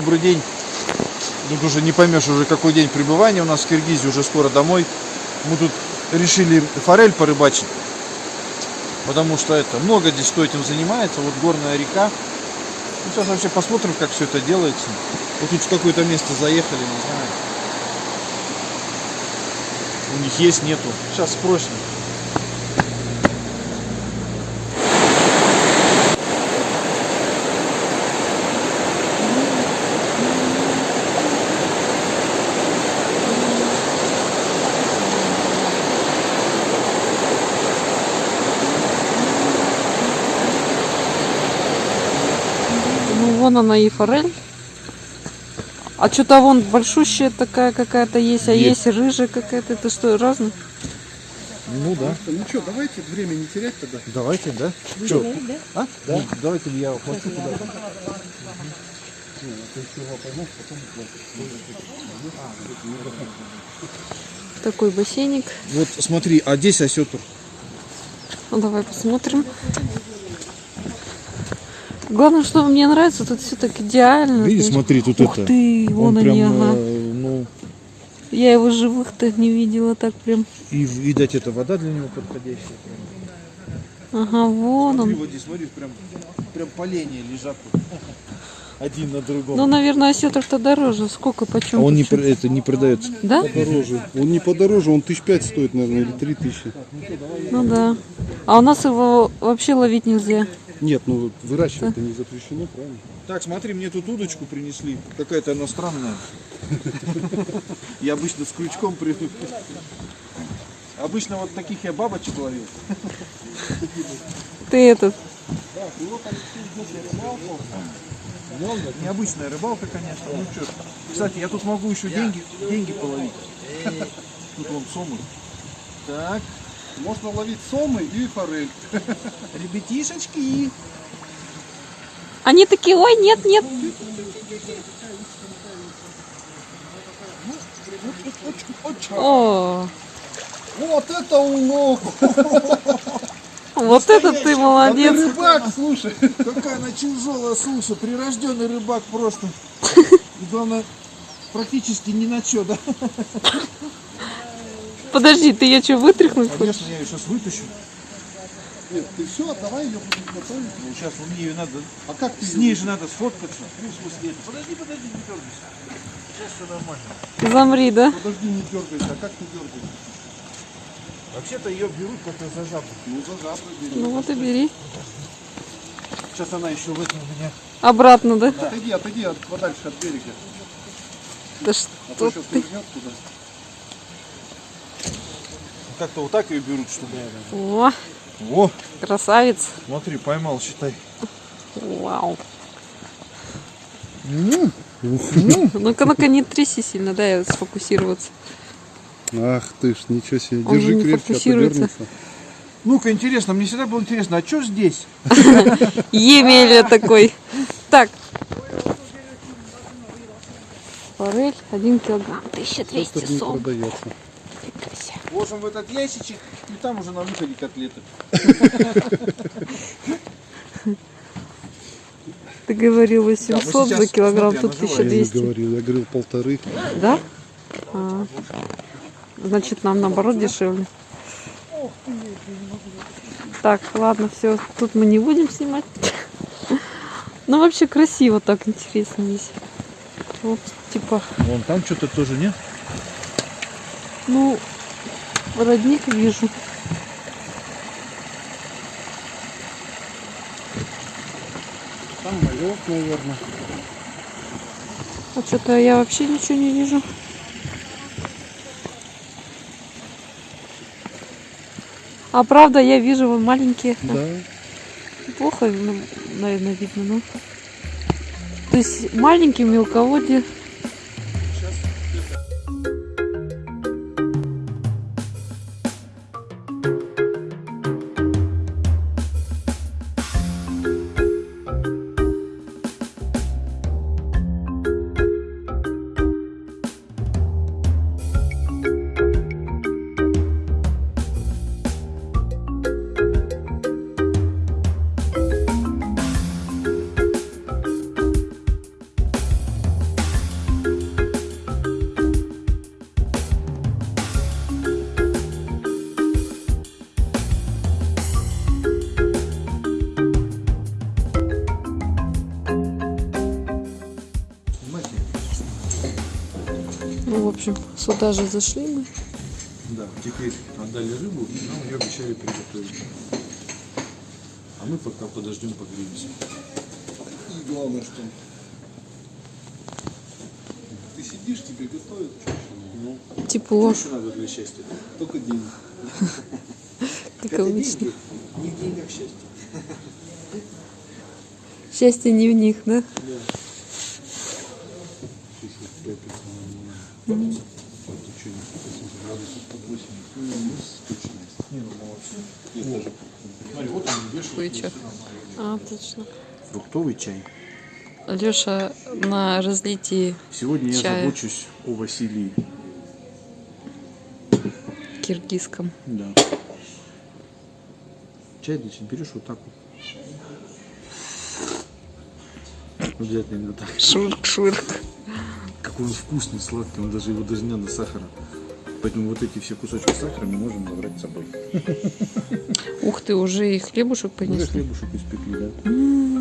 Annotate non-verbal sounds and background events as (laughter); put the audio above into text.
добрый день. Тут уже не поймешь уже какой день пребывания у нас в Киргизии, уже скоро домой. Мы тут решили форель порыбачить. Потому что это много здесь кто этим занимается. Вот горная река. Ну, сейчас вообще посмотрим, как все это делается. Вот тут в какое-то место заехали, не знаю. У них есть, нету. Сейчас спросим. Вон она и форель. А что-то вон большущая такая какая-то есть, а Есть. есть, рыжая какая-то. Это что, разные? Ну да. Ну что, давайте время не терять тогда. Давайте, да? Что? А? Да. Давайте я уплачу туда. Такой бассейник. Вот смотри, а здесь осетр. Ну, давай посмотрим. Главное, что мне нравится, тут все так идеально. Видишь, знаешь. смотри, тут Ух это. ты, вон Он они, прям, ага. э, ну, Я его живых-то не видела так прям. и видать, это вода для него подходящая. Ага, вон Смотри, он. вот здесь, смотри, прям, прям поленья лежат тут. (laughs) Один на другом. Ну, наверное, осетр-то дороже. Сколько, а почем? он не, это, не продается. Да? Подороже. Он не подороже, он тысяч пять стоит, наверное, или три тысячи. Ну да. А у нас его вообще ловить нельзя. Нет, ну выращивать это не запрещено, правильно? Так, смотри, мне тут удочку принесли. Какая-то она странная. Я обычно с крючком приду. Обычно вот таких я бабочек ловил. Ты этот. Необычная рыбалка, конечно. Ну что, кстати, я тут могу еще деньги, деньги половить. Тут вон сомы. Так, Можно ловить сомы и форель. ребятишечки. Они такие, ой, нет, нет. О, Вот это улов! вот это ты А ты молодец. рыбак, слушай. Какая она тяжелая, слушай, прирожденный рыбак просто. (laughs) И главное, практически ни на что, да? Подожди, ты ее что, вытряхнуть хочешь? Конечно, я ее сейчас вытащу. Нет, ты все, давай ее будем готовить. Ну, сейчас у мне ее надо... А как ты С ней же надо сфоткаться. Ну, в смысле, это- подожди, подожди, не дергайся. Сейчас все нормально. Замри, да? Подожди, не дергайся. А как ты дергаешься? Вообще-то ее берут как-то за жабу. Ну, за жабры бери. Ну вот и бери. Сейчас она еще в этом меня... Обратно, да? Отойди, отойди от, подальше от берега. Да А что то сейчас ты? туда. Как-то вот так ее берут, чтобы... О, Во, красавец. смотри, поймал, считай. Вау. (laughs) Ну-ка, ну-ка, не тряси сильно, дай сфокусироваться. Ах ты ж, ничего себе. Он Держи крепче, а то фокусируется. дернется. Ну-ка, интересно, мне всегда было интересно, а что здесь? (laughs) Емеля такой. Так. Форель, один килограмм, 1200 Просто не сом. Ложим в этот ящичек, и там уже на выходе котлеты. Ты говорил Да, 800 мы сейчас, за килограмм, тут она живая. Я не 1200. говорил, я говорил полторы. Да? А. Значит, нам наоборот дешевле. Так, ладно, все. Тут мы не будем снимать. Ну, вообще красиво так, интересно здесь. Вот, типа, Вон там что-то тоже, нет? ну, родник вижу. Там малек, наверное. А что-то я вообще ничего не вижу. А правда, я вижу вон маленькие. Да. Плохо, ну, наверное, видно, ну. То есть маленькие мелководье. Общем, сюда же зашли мы. Да, теперь отдали рыбу, и нам ее обещали приготовить. А мы пока подождем, погреемся. И главное, что ты сидишь, тебе готовят, ну, Тепло, Что надо для счастья? только деньги. (laughs) как обычно. Не в деньгах счастье. Счастье не в них, да? Смотри, вот он вешает. А, точно. Фруктовый чай. Леша на разлитии Сегодня я Чая. забочусь о Василии. киргизском. Да. Чай, значит, берешь вот так вот. Обязательно именно так. Шурк-шурк. Какой он вкусный, сладкий, он даже его даже не надо сахара. Поэтому вот эти все кусочки сахара мы можем забрать с собой. Ух ты, уже и хлебушек Уже понесли. хлебушек испекли, да?